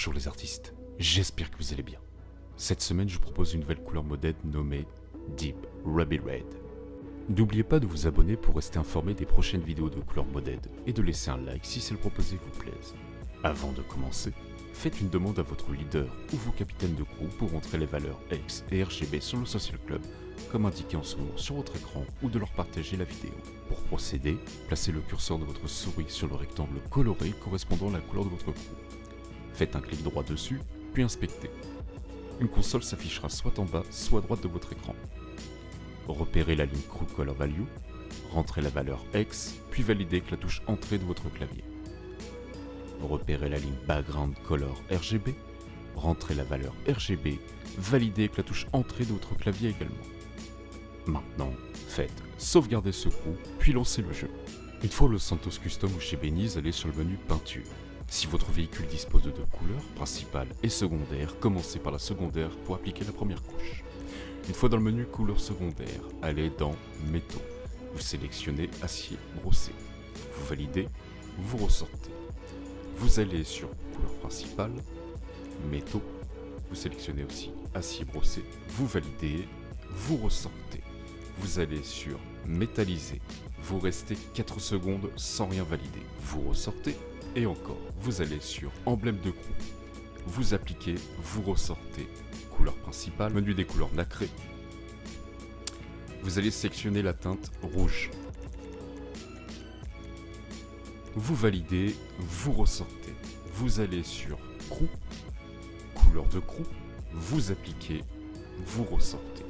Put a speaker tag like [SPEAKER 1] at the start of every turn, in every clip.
[SPEAKER 1] Bonjour les artistes, j'espère que vous allez bien. Cette semaine, je vous propose une nouvelle couleur modèle nommée Deep Ruby Red. N'oubliez pas de vous abonner pour rester informé des prochaines vidéos de couleur modèle et de laisser un like si celle proposée vous plaise. Avant de commencer, faites une demande à votre leader ou vos capitaines de groupe pour montrer les valeurs X et RGB sur le Social Club, comme indiqué en ce moment sur votre écran ou de leur partager la vidéo. Pour procéder, placez le curseur de votre souris sur le rectangle coloré correspondant à la couleur de votre groupe. Faites un clic droit dessus, puis inspectez. Une console s'affichera soit en bas, soit à droite de votre écran. Repérez la ligne Crew Color Value, rentrez la valeur X, puis validez avec la touche Entrée de votre clavier. Repérez la ligne Background Color RGB, rentrez la valeur RGB, validez avec la touche Entrée de votre clavier également. Maintenant, faites sauvegarder ce crew, puis lancez le jeu. Une fois le Santos Custom ou chez Beniz, allez sur le menu Peinture. Si votre véhicule dispose de deux couleurs, principale et secondaire, commencez par la secondaire pour appliquer la première couche. Une fois dans le menu couleur secondaire, allez dans métaux. Vous sélectionnez acier brossé. Vous validez, vous ressortez. Vous allez sur couleur principale, métaux. Vous sélectionnez aussi acier brossé. Vous validez, vous ressortez. Vous allez sur métallisé. Vous restez 4 secondes sans rien valider. Vous ressortez et encore, vous allez sur emblème de groupe, vous appliquez, vous ressortez, couleur principale, menu des couleurs nacrées. Vous allez sélectionner la teinte rouge. Vous validez, vous ressortez. Vous allez sur crew, couleur de crew, vous appliquez, vous ressortez.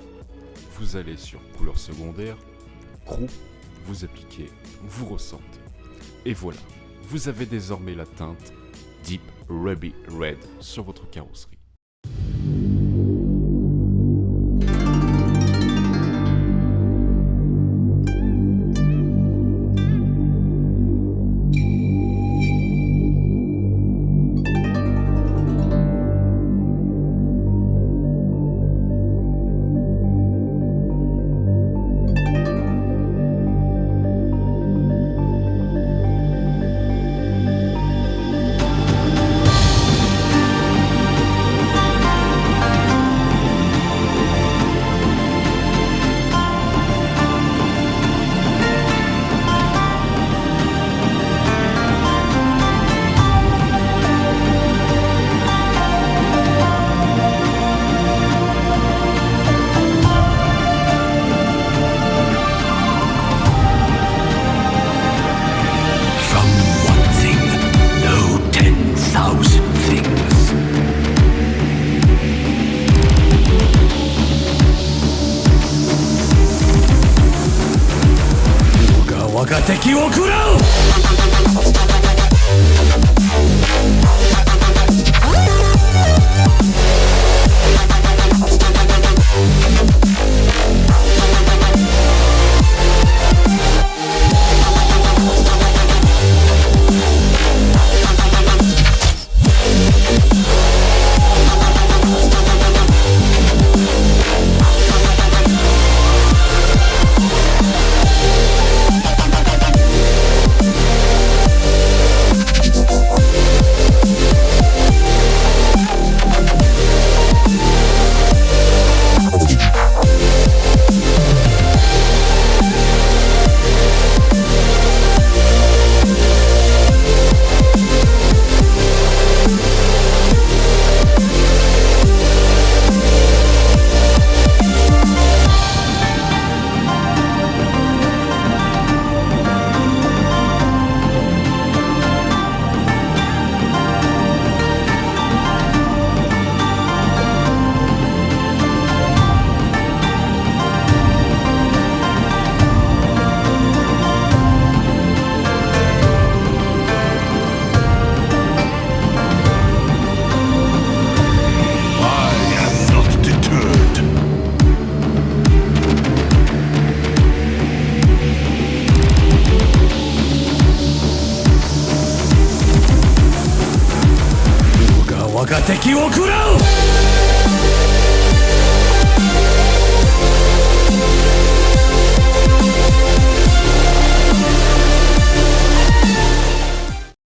[SPEAKER 1] Vous allez sur couleur secondaire, crew, vous appliquez, vous ressortez. Et voilà, vous avez désormais la teinte Deep Ruby Red sur votre carrosserie.
[SPEAKER 2] 敵を食らう。敵を食らう